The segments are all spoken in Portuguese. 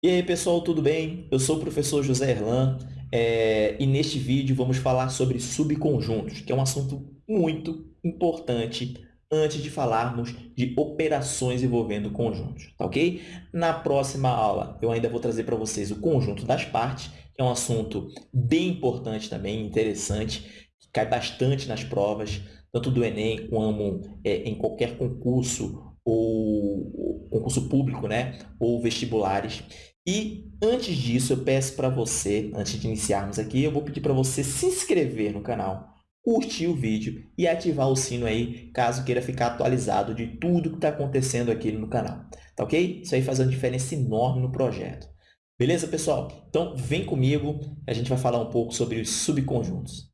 E aí, pessoal, tudo bem? Eu sou o professor José Erlan é, e neste vídeo vamos falar sobre subconjuntos, que é um assunto muito importante antes de falarmos de operações envolvendo conjuntos, tá ok? Na próxima aula, eu ainda vou trazer para vocês o conjunto das partes, que é um assunto bem importante também, interessante, que cai bastante nas provas, tanto do Enem como é, em qualquer concurso ou concurso público, né? ou vestibulares. E antes disso, eu peço para você, antes de iniciarmos aqui, eu vou pedir para você se inscrever no canal, curtir o vídeo e ativar o sino aí, caso queira ficar atualizado de tudo que está acontecendo aqui no canal. Tá ok? Isso aí faz uma diferença enorme no projeto. Beleza, pessoal? Então, vem comigo, a gente vai falar um pouco sobre os subconjuntos.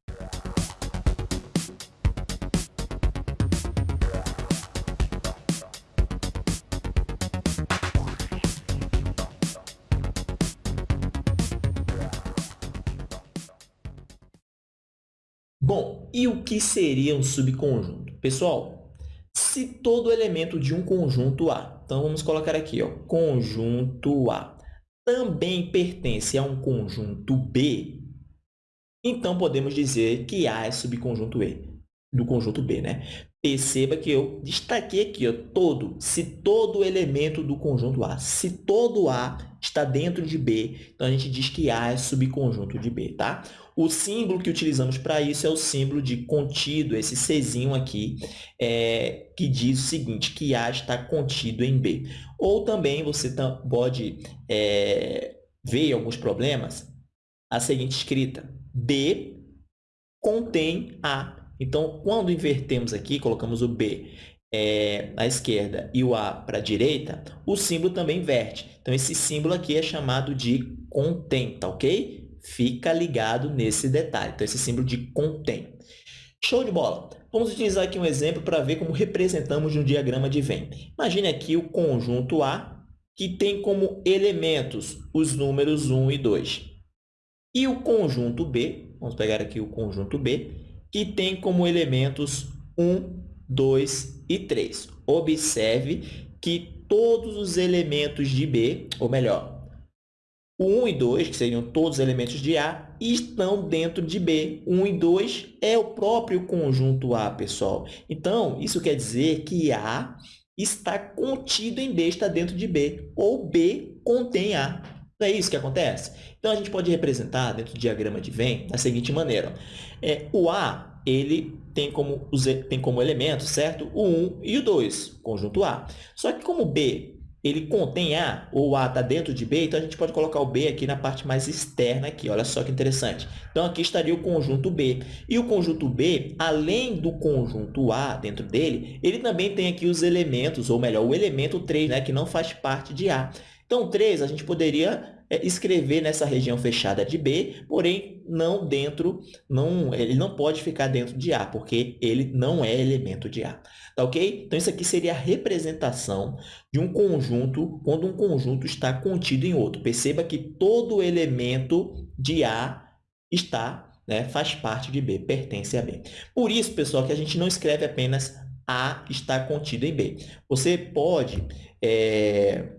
E o que seria um subconjunto? Pessoal, se todo elemento de um conjunto A, então vamos colocar aqui, ó, conjunto A, também pertence a um conjunto B, então podemos dizer que A é subconjunto E, do conjunto B, né? Perceba que eu destaquei aqui, ó, todo, se todo elemento do conjunto A, se todo A está dentro de B, então a gente diz que A é subconjunto de B, tá? O símbolo que utilizamos para isso é o símbolo de contido, esse Czinho aqui, é, que diz o seguinte, que A está contido em B. Ou também você pode é, ver alguns problemas a seguinte escrita, B contém A então, quando invertemos aqui, colocamos o B é, à esquerda e o A para a direita, o símbolo também inverte. Então, esse símbolo aqui é chamado de contém, tá ok? Fica ligado nesse detalhe. Então, esse símbolo de contém. Show de bola! Vamos utilizar aqui um exemplo para ver como representamos no diagrama de Venn. Imagine aqui o conjunto A, que tem como elementos os números 1 e 2. E o conjunto B, vamos pegar aqui o conjunto B, que tem como elementos 1, 2 e 3. Observe que todos os elementos de B, ou melhor, o 1 e 2, que seriam todos os elementos de A, estão dentro de B. 1 e 2 é o próprio conjunto A, pessoal. Então, isso quer dizer que A está contido em B, está dentro de B, ou B contém A. Não é isso que acontece? Então, a gente pode representar dentro do diagrama de Venn da seguinte maneira. É, o A ele tem como, tem como elementos, certo? O 1 e o 2, conjunto A. Só que como B ele contém A, ou A está dentro de B, então a gente pode colocar o B aqui na parte mais externa aqui. Olha só que interessante. Então, aqui estaria o conjunto B. E o conjunto B, além do conjunto A dentro dele, ele também tem aqui os elementos, ou melhor, o elemento 3, né, que não faz parte de A. Então, 3 a gente poderia é escrever nessa região fechada de B, porém não dentro, não, ele não pode ficar dentro de A, porque ele não é elemento de A. Tá ok? Então, isso aqui seria a representação de um conjunto quando um conjunto está contido em outro. Perceba que todo elemento de A está, né, faz parte de B, pertence a B. Por isso, pessoal, que a gente não escreve apenas A está contido em B. Você pode é,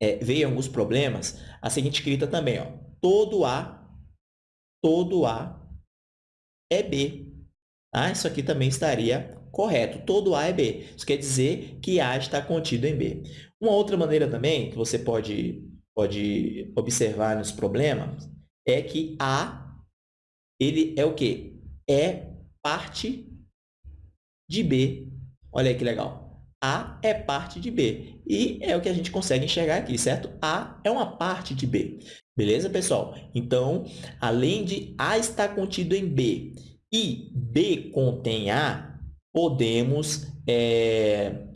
é, ver alguns problemas a seguinte escrita também, ó, todo A, todo A é B. Ah, isso aqui também estaria correto. Todo A é B. Isso quer dizer que A está contido em B. Uma outra maneira também que você pode, pode observar nos problemas é que A ele é o quê? É parte de B. Olha aí que legal. A é parte de B. E é o que a gente consegue enxergar aqui, certo? A é uma parte de B. Beleza, pessoal? Então, além de A estar contido em B e B contém A, podemos é,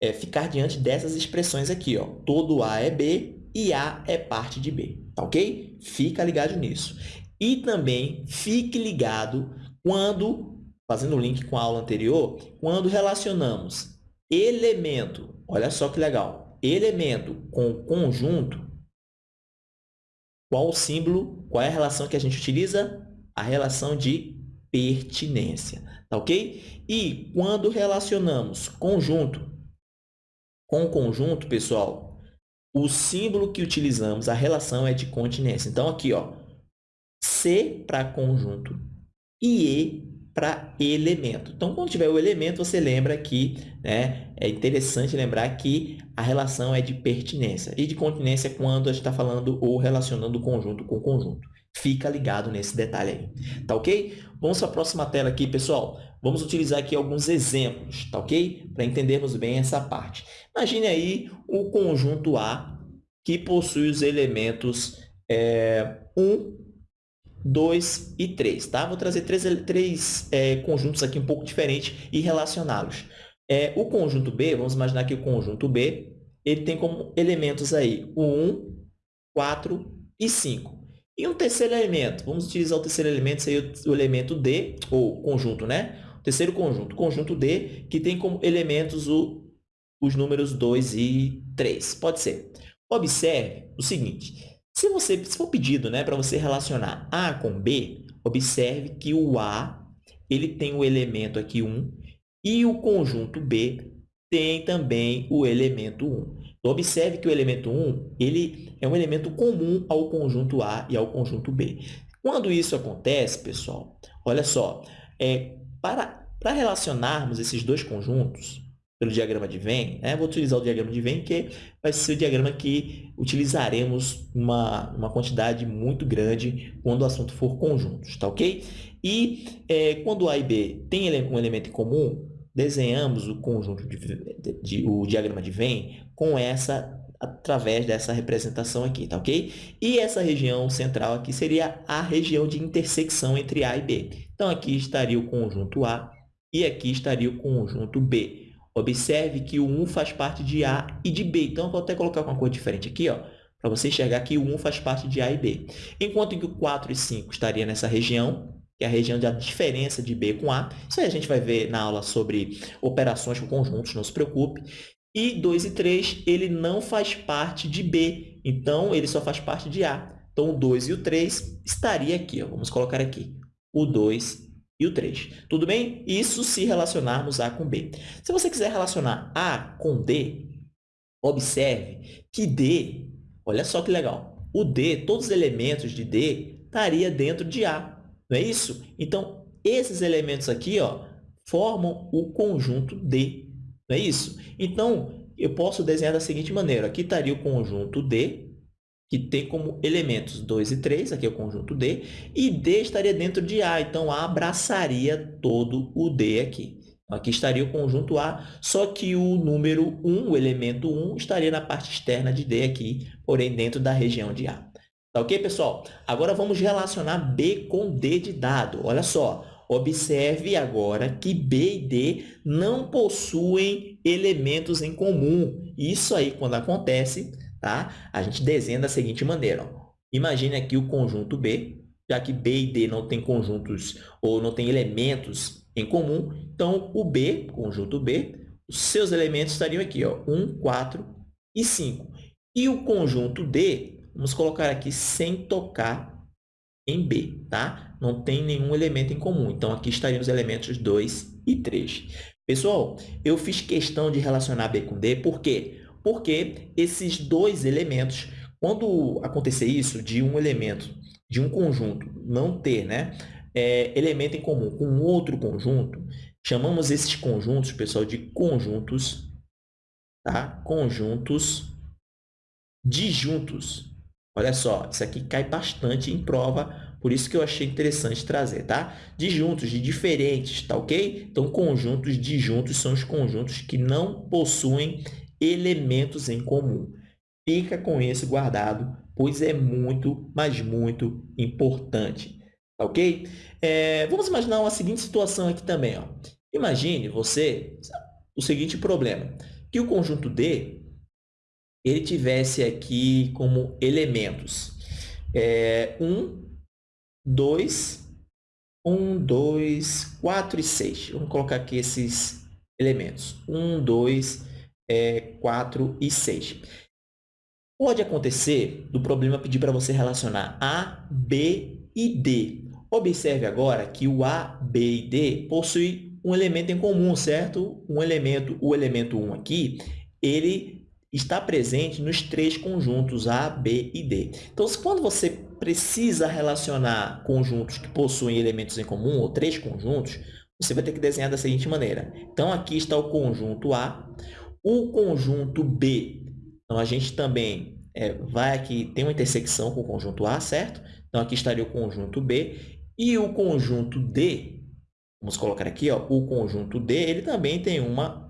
é, ficar diante dessas expressões aqui. Ó. Todo A é B e A é parte de B. Tá ok? Fica ligado nisso. E também fique ligado quando, fazendo o link com a aula anterior, quando relacionamos elemento, olha só que legal, elemento com conjunto, qual o símbolo, qual é a relação que a gente utiliza? A relação de pertinência, tá ok? E quando relacionamos conjunto com conjunto, pessoal, o símbolo que utilizamos, a relação é de continência. Então, aqui, ó, C para conjunto e E para elemento. Então, quando tiver o elemento, você lembra que né, é interessante lembrar que a relação é de pertinência. E de continência quando a gente está falando ou relacionando o conjunto com conjunto. Fica ligado nesse detalhe aí, tá ok? Vamos para a próxima tela aqui, pessoal. Vamos utilizar aqui alguns exemplos, tá ok? Para entendermos bem essa parte. Imagine aí o conjunto A que possui os elementos é, 1, 2 e 3. Tá? Vou trazer três, três é, conjuntos aqui um pouco diferentes e relacioná-los. É, o conjunto B, vamos imaginar que o conjunto B ele tem como elementos aí o 1, 4 e 5. E um terceiro elemento, vamos utilizar o terceiro elemento, seria o elemento D, ou conjunto, né? O terceiro conjunto, conjunto D, que tem como elementos o, os números 2 e 3. Pode ser. Observe o seguinte, se, você, se for pedido né, para você relacionar A com B, observe que o A ele tem o elemento aqui 1 e o conjunto B tem também o elemento 1. Então, observe que o elemento 1 ele é um elemento comum ao conjunto A e ao conjunto B. Quando isso acontece, pessoal, olha só, é, para, para relacionarmos esses dois conjuntos, pelo diagrama de Venn, né? vou utilizar o diagrama de Venn, que vai ser o diagrama que utilizaremos uma, uma quantidade muito grande quando o assunto for conjuntos, tá ok? E é, quando A e B têm um elemento em comum, desenhamos o conjunto de, de, de, o diagrama de Venn com essa através dessa representação aqui, tá ok? E essa região central aqui seria a região de intersecção entre A e B. Então, aqui estaria o conjunto A e aqui estaria o conjunto B. Observe que o 1 faz parte de A e de B. Então, vou até colocar uma cor diferente aqui, para você enxergar que o 1 faz parte de A e B. Enquanto que o 4 e 5 estaria nessa região, que é a região da diferença de B com A. Isso aí a gente vai ver na aula sobre operações com conjuntos, não se preocupe. E 2 e 3, ele não faz parte de B, então ele só faz parte de A. Então, o 2 e o 3 estaria aqui. Ó. Vamos colocar aqui o 2 e o 3. Tudo bem? Isso se relacionarmos A com B. Se você quiser relacionar A com D, observe que D, olha só que legal, o D, todos os elementos de D estaria dentro de A, não é isso? Então, esses elementos aqui ó, formam o conjunto D, não é isso? Então, eu posso desenhar da seguinte maneira, aqui estaria o conjunto D, que tem como elementos 2 e 3, aqui é o conjunto D, e D estaria dentro de A, então A abraçaria todo o D aqui. Aqui estaria o conjunto A, só que o número 1, o elemento 1, estaria na parte externa de D aqui, porém dentro da região de A. Tá ok, pessoal? Agora vamos relacionar B com D de dado. Olha só, observe agora que B e D não possuem elementos em comum. Isso aí, quando acontece, Tá? A gente desenha da seguinte maneira. Ó. Imagine aqui o conjunto B, já que B e D não têm conjuntos ou não têm elementos em comum, então o B, conjunto B, os seus elementos estariam aqui, ó, 1, 4 e 5. E o conjunto D, vamos colocar aqui sem tocar em B, tá? Não tem nenhum elemento em comum. Então, aqui estariam os elementos 2 e 3. Pessoal, eu fiz questão de relacionar B com D, por quê? porque esses dois elementos, quando acontecer isso, de um elemento, de um conjunto não ter né, é, elemento em comum com outro conjunto, chamamos esses conjuntos, pessoal, de conjuntos, tá? conjuntos disjuntos. Olha só, isso aqui cai bastante em prova, por isso que eu achei interessante trazer, tá? Disjuntos, de diferentes, tá ok? Então, conjuntos disjuntos são os conjuntos que não possuem elementos em comum. Fica com isso guardado, pois é muito, mas muito importante. Tá ok? É, vamos imaginar uma seguinte situação aqui também. Ó. Imagine você o seguinte problema, que o conjunto D ele tivesse aqui como elementos é, 1, 2, 1, 2, 4 e 6. Vamos colocar aqui esses elementos. 1, 2, é, 4 e 6. Pode acontecer do problema pedir para você relacionar A, B e D. Observe agora que o A, B e D possuem um elemento em comum, certo? Um elemento, o elemento 1 aqui, ele está presente nos três conjuntos A, B e D. Então, quando você precisa relacionar conjuntos que possuem elementos em comum, ou três conjuntos, você vai ter que desenhar da seguinte maneira. Então, aqui está o conjunto A, o conjunto B. Então, a gente também é, vai aqui, tem uma intersecção com o conjunto A, certo? Então, aqui estaria o conjunto B. E o conjunto D, vamos colocar aqui, ó, o conjunto D, ele também tem uma,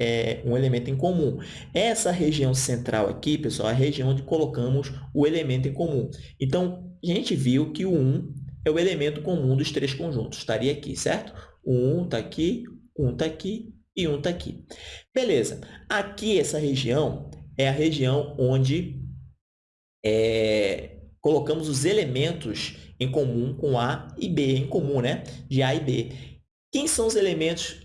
é, um elemento em comum. Essa região central aqui, pessoal, é a região onde colocamos o elemento em comum. Então, a gente viu que o 1 é o elemento comum dos três conjuntos. Estaria aqui, certo? O 1 está aqui, 1 está aqui e 1 está aqui. Beleza. Aqui, essa região é a região onde é, colocamos os elementos em comum com A e B, em comum, né? De A e B. Quem são os elementos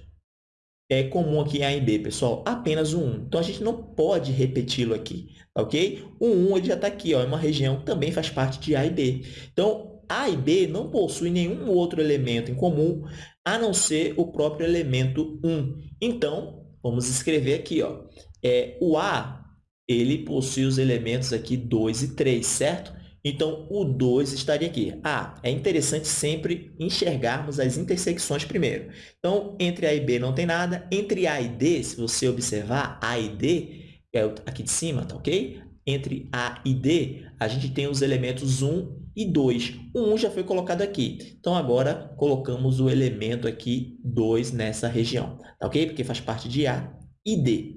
é, comum aqui em A e B, pessoal? Apenas o 1. Então, a gente não pode repeti-lo aqui, ok? O 1 ele já está aqui, ó, é uma região que também faz parte de A e B. Então, A e B não possuem nenhum outro elemento em comum, a não ser o próprio elemento 1. Então, vamos escrever aqui, ó, é, o A ele possui os elementos aqui 2 e 3, certo? Então, o 2 estaria aqui. Ah, é interessante sempre enxergarmos as intersecções primeiro. Então, entre A e B não tem nada. Entre A e D, se você observar, A e D, é aqui de cima, tá ok? Entre A e D, a gente tem os elementos 1 e 2. O 1 já foi colocado aqui. Então, agora, colocamos o elemento aqui 2 nessa região, tá ok? Porque faz parte de A e D.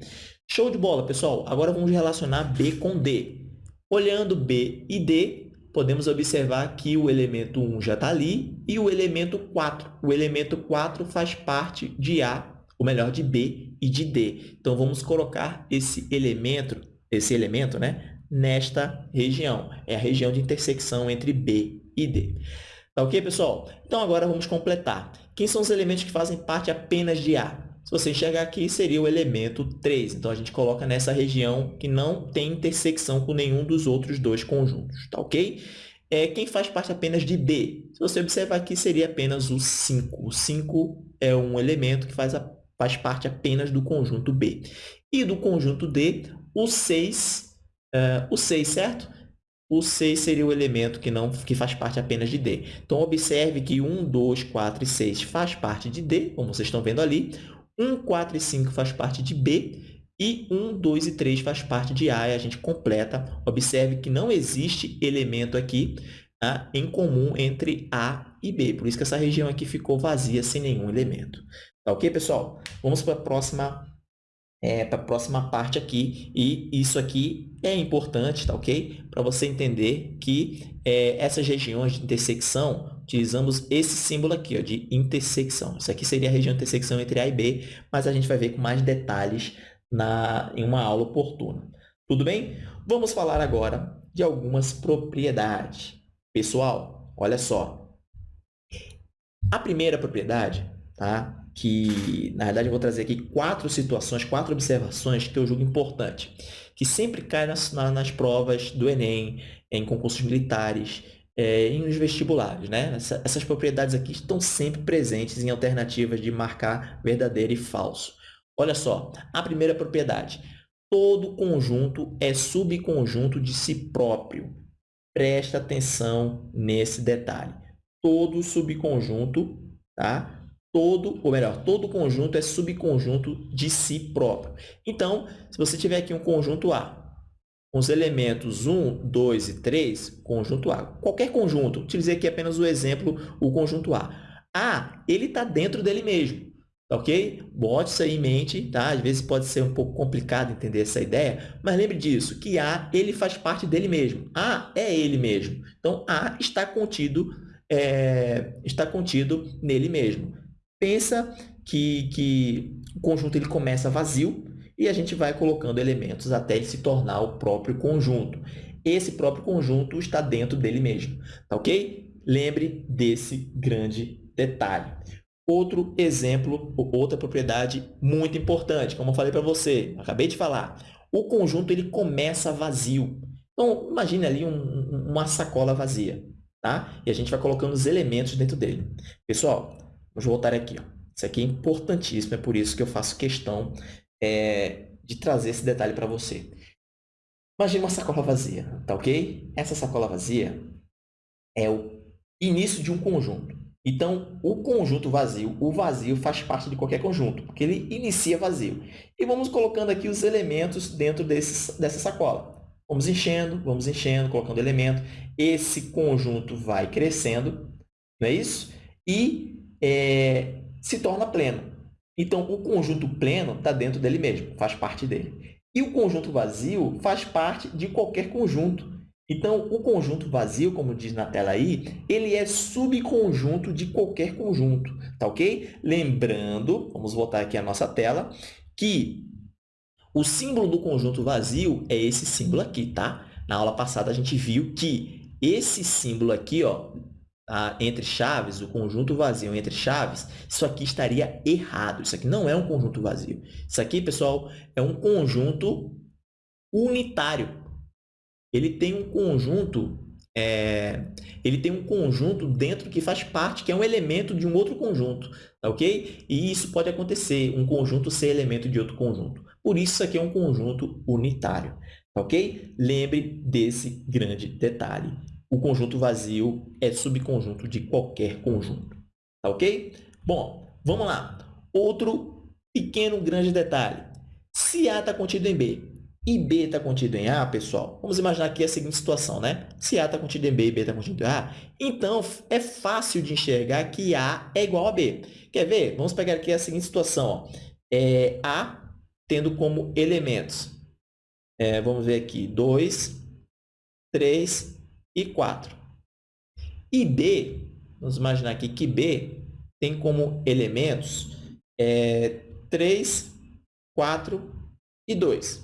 Show de bola, pessoal! Agora vamos relacionar B com D. Olhando B e D, podemos observar que o elemento 1 já está ali e o elemento 4. O elemento 4 faz parte de A, ou melhor, de B e de D. Então, vamos colocar esse elemento, esse elemento né, nesta região. É a região de intersecção entre B e D. Tá ok, pessoal? Então, agora vamos completar. Quem são os elementos que fazem parte apenas de A? Se você enxergar aqui, seria o elemento 3. Então, a gente coloca nessa região que não tem intersecção com nenhum dos outros dois conjuntos, tá ok? É, quem faz parte apenas de B? Se você observar aqui, seria apenas o 5. O 5 é um elemento que faz, a, faz parte apenas do conjunto B. E do conjunto D, o 6, uh, o 6, certo? O 6 seria o elemento que, não, que faz parte apenas de D. Então, observe que 1, 2, 4 e 6 faz parte de D, como vocês estão vendo ali. 1, 4 e 5 faz parte de B e 1, 2 e 3 faz parte de A e a gente completa. Observe que não existe elemento aqui tá, em comum entre A e B. Por isso que essa região aqui ficou vazia, sem nenhum elemento. Tá ok, pessoal? Vamos para a próxima, é, para a próxima parte aqui. E isso aqui é importante, tá ok? Para você entender que é, essas regiões de intersecção utilizamos esse símbolo aqui, ó, de intersecção. Isso aqui seria a região de intersecção entre A e B, mas a gente vai ver com mais detalhes na, em uma aula oportuna. Tudo bem? Vamos falar agora de algumas propriedades. Pessoal, olha só. A primeira propriedade, tá? que na verdade eu vou trazer aqui quatro situações, quatro observações que eu julgo importante, que sempre cai nas, nas provas do Enem, em concursos militares, é, nos vestibulares. Né? Essa, essas propriedades aqui estão sempre presentes em alternativas de marcar verdadeiro e falso. Olha só, a primeira propriedade. Todo conjunto é subconjunto de si próprio. Presta atenção nesse detalhe. Todo subconjunto, tá? Todo, ou melhor, todo conjunto é subconjunto de si próprio. Então, se você tiver aqui um conjunto A, com os elementos 1, 2 e 3, conjunto A. Qualquer conjunto, utilizei aqui apenas o exemplo, o conjunto A. A, ele está dentro dele mesmo, tá ok? Bote isso aí em mente, tá? Às vezes pode ser um pouco complicado entender essa ideia, mas lembre disso, que A, ele faz parte dele mesmo. A é ele mesmo. Então, A está contido, é, está contido nele mesmo. Pensa que, que o conjunto ele começa vazio, e a gente vai colocando elementos até ele se tornar o próprio conjunto. Esse próprio conjunto está dentro dele mesmo, tá ok? Lembre desse grande detalhe. Outro exemplo, outra propriedade muito importante, como eu falei para você, acabei de falar, o conjunto ele começa vazio. Então, imagine ali um, uma sacola vazia, tá? E a gente vai colocando os elementos dentro dele. Pessoal, vamos voltar aqui. Ó. Isso aqui é importantíssimo, é por isso que eu faço questão é, de trazer esse detalhe para você. Imagina uma sacola vazia, tá ok? Essa sacola vazia é o início de um conjunto. Então, o conjunto vazio, o vazio faz parte de qualquer conjunto, porque ele inicia vazio. E vamos colocando aqui os elementos dentro desse, dessa sacola. Vamos enchendo, vamos enchendo, colocando elemento. Esse conjunto vai crescendo, não é isso? E é, se torna pleno. Então, o conjunto pleno está dentro dele mesmo, faz parte dele. E o conjunto vazio faz parte de qualquer conjunto. Então, o conjunto vazio, como diz na tela aí, ele é subconjunto de qualquer conjunto, tá ok? Lembrando, vamos voltar aqui à nossa tela, que o símbolo do conjunto vazio é esse símbolo aqui, tá? Na aula passada, a gente viu que esse símbolo aqui, ó, tá? entre chaves, o conjunto vazio entre chaves, isso aqui estaria errado. Isso aqui não é um conjunto vazio. Isso aqui, pessoal, é um conjunto unitário ele tem um conjunto é, ele tem um conjunto dentro que faz parte, que é um elemento de um outro conjunto, tá ok? E isso pode acontecer, um conjunto ser elemento de outro conjunto. Por isso, isso aqui é um conjunto unitário, tá ok? Lembre desse grande detalhe. O conjunto vazio é subconjunto de qualquer conjunto, tá ok? Bom, vamos lá. Outro pequeno grande detalhe. Se A está contido em B, e B está contido em A, pessoal, vamos imaginar aqui a seguinte situação, né? Se A está contido em B e B está contido em A, então é fácil de enxergar que A é igual a B. Quer ver? Vamos pegar aqui a seguinte situação. Ó. É, a tendo como elementos, é, vamos ver aqui, 2, 3 e 4. E B, vamos imaginar aqui que B tem como elementos é, 3, 4 e 2.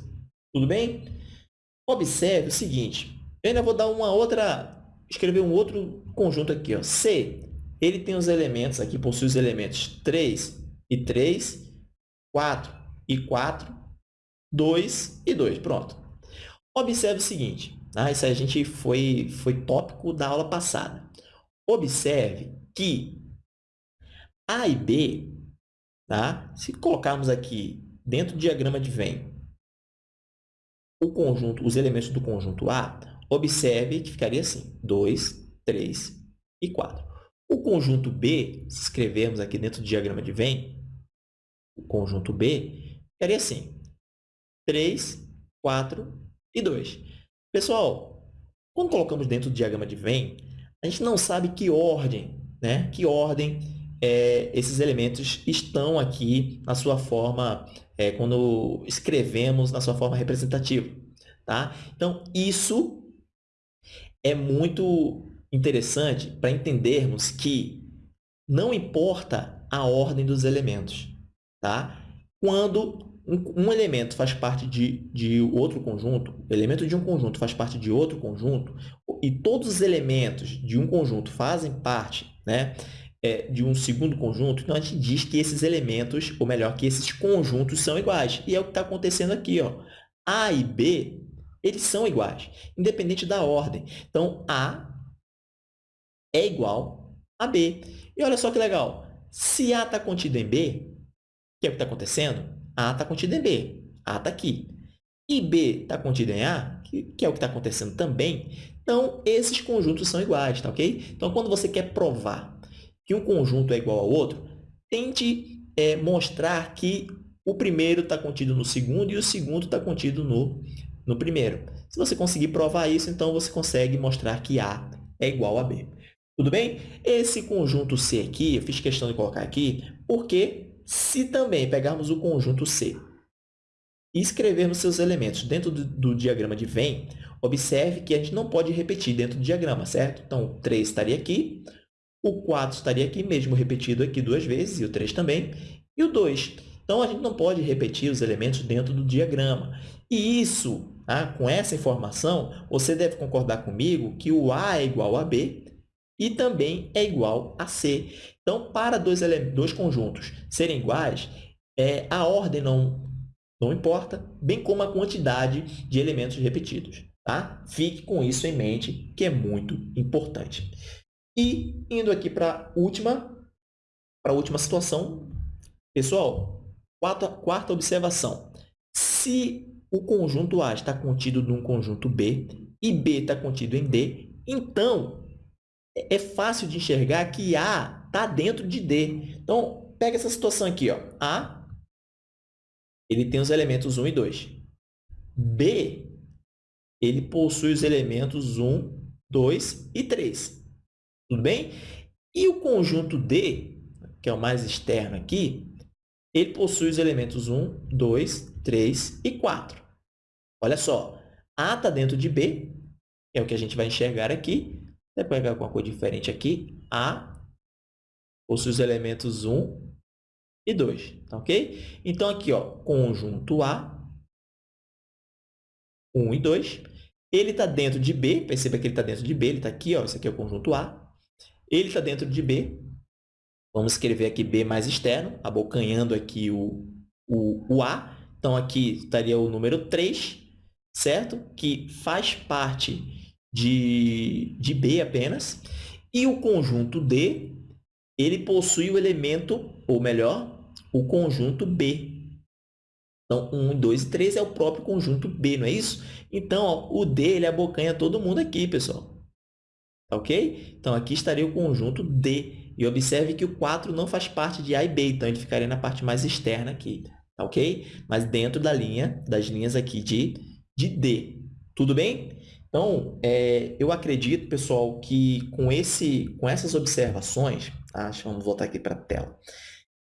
Tudo bem? Observe o seguinte, eu ainda vou dar uma outra, escrever um outro conjunto aqui. Ó. C, ele tem os elementos aqui, possui os elementos 3 e 3, 4 e 4, 2 e 2. Pronto. Observe o seguinte, tá? isso a gente foi, foi tópico da aula passada. Observe que A e B, tá? se colocarmos aqui dentro do diagrama de Venn, o conjunto, os elementos do conjunto A, observe que ficaria assim, 2, 3 e 4. O conjunto B, se escrevermos aqui dentro do diagrama de Venn, o conjunto B, ficaria assim, 3, 4 e 2. Pessoal, quando colocamos dentro do diagrama de Venn, a gente não sabe que ordem, né? que ordem é, esses elementos estão aqui na sua forma é, quando escrevemos na sua forma representativa. Tá? Então, isso é muito interessante para entendermos que não importa a ordem dos elementos. Tá? Quando um, um elemento faz parte de, de outro conjunto, elemento de um conjunto faz parte de outro conjunto, e todos os elementos de um conjunto fazem parte né, é, de um segundo conjunto, então a gente diz que esses elementos, ou melhor, que esses conjuntos são iguais. E é o que está acontecendo aqui. Ó. A e B, eles são iguais, independente da ordem. Então, A é igual a B. E olha só que legal. Se A está contido em B, que é o que está acontecendo? A está contido em B. A está aqui. E B está contido em A, que, que é o que está acontecendo também. Então, esses conjuntos são iguais, tá ok? Então, quando você quer provar que um conjunto é igual ao outro, tente é, mostrar que o primeiro está contido no segundo e o segundo está contido no, no primeiro. Se você conseguir provar isso, então você consegue mostrar que A é igual a B. Tudo bem? Esse conjunto C aqui, eu fiz questão de colocar aqui, porque se também pegarmos o conjunto C e escrevermos seus elementos dentro do, do diagrama de Venn, observe que a gente não pode repetir dentro do diagrama, certo? Então, 3 estaria aqui, o 4 estaria aqui mesmo repetido aqui duas vezes, e o 3 também, e o 2. Então, a gente não pode repetir os elementos dentro do diagrama. E isso, tá? com essa informação, você deve concordar comigo que o A é igual a B e também é igual a C. Então, para dois, dois conjuntos serem iguais, é, a ordem não, não importa, bem como a quantidade de elementos repetidos. Tá? Fique com isso em mente, que é muito importante. E indo aqui para a última, para a última situação, pessoal, quarta, quarta observação. Se o conjunto A está contido num conjunto B e B está contido em D, então, é fácil de enxergar que A está dentro de D. Então, pega essa situação aqui. Ó. A ele tem os elementos 1 e 2. B ele possui os elementos 1, 2 e 3. Tudo bem? E o conjunto D, que é o mais externo aqui, ele possui os elementos 1, 2, 3 e 4. Olha só, A está dentro de B, é o que a gente vai enxergar aqui. Vou pegar alguma cor diferente aqui. A possui os elementos 1 e 2, tá ok? Então, aqui, ó, conjunto A, 1 e 2. Ele está dentro de B, perceba que ele está dentro de B, ele está aqui, ó, esse aqui é o conjunto A. Ele está dentro de B. Vamos escrever aqui B mais externo, abocanhando aqui o, o, o A. Então, aqui estaria o número 3, certo? Que faz parte de, de B apenas. E o conjunto D, ele possui o elemento, ou melhor, o conjunto B. Então, 1, 2 e 3 é o próprio conjunto B, não é isso? Então, ó, o D ele abocanha todo mundo aqui, pessoal. Tá ok? Então, aqui estaria o conjunto D. E observe que o 4 não faz parte de A e B, então ele ficaria na parte mais externa aqui, tá ok? Mas dentro da linha, das linhas aqui de, de D. Tudo bem? Então, é, eu acredito, pessoal, que com, esse, com essas observações, tá? vamos voltar aqui para a tela.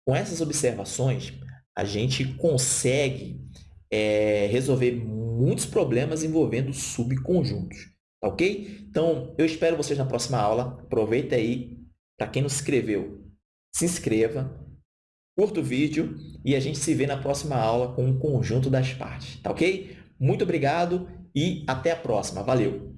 Com essas observações, a gente consegue é, resolver muitos problemas envolvendo subconjuntos. Tá ok? Então, eu espero vocês na próxima aula. Aproveita aí. Para quem não se inscreveu, se inscreva, curta o vídeo e a gente se vê na próxima aula com o conjunto das partes. Tá ok? Muito obrigado e até a próxima. Valeu!